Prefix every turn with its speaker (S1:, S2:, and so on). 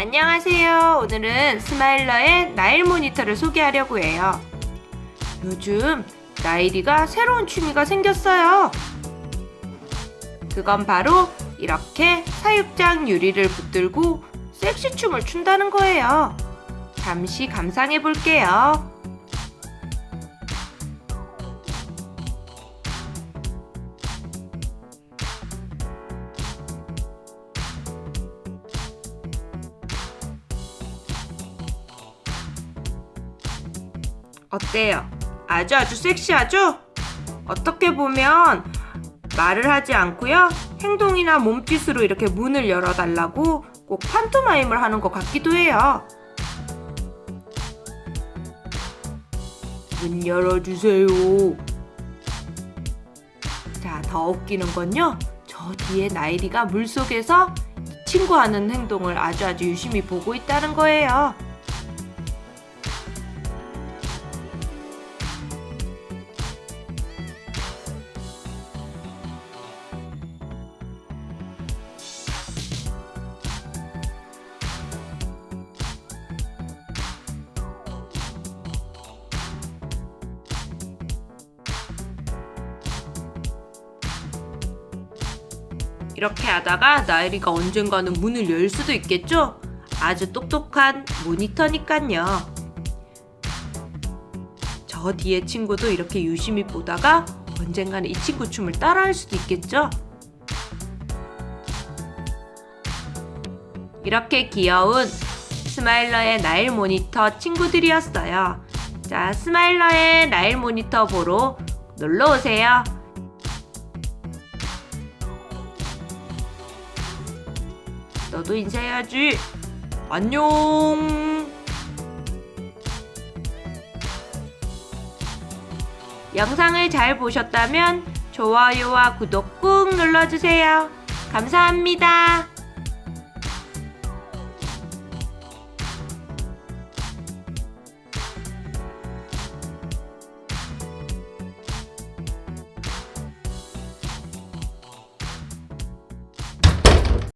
S1: 안녕하세요. 오늘은 스마일러의 나일 모니터를 소개하려고 해요. 요즘 나일이가 새로운 취미가 생겼어요. 그건 바로 이렇게 사육장 유리를 붙들고 섹시 춤을 춘다는 거예요. 잠시 감상해 볼게요. 어때요? 아주 아주 섹시하죠? 어떻게 보면 말을 하지 않고요. 행동이나 몸짓으로 이렇게 문을 열어달라고 꼭 판토마임을 하는 것 같기도 해요. 문 열어주세요. 자, 더 웃기는 건요. 저 뒤에 나일이가 물속에서 이 친구 하는 행동을 아주 아주 유심히 보고 있다는 거예요. 이렇게 하다가 나일이가 언젠가는 문을 열 수도 있겠죠? 아주 똑똑한 monitor니깐요. 저 뒤에 친구도 이렇게 유심히 보다가 언젠가는 이 친구 춤을 따라할 수도 있겠죠? 이렇게 귀여운 스마일러의 Nile monitor 친구들이었어요. 자, 스마일러의 Nile monitor 보러 놀러 오세요. 너도 인사해야지. 안녕. 영상을 잘 보셨다면 좋아요와 구독 꾹 눌러주세요. 감사합니다.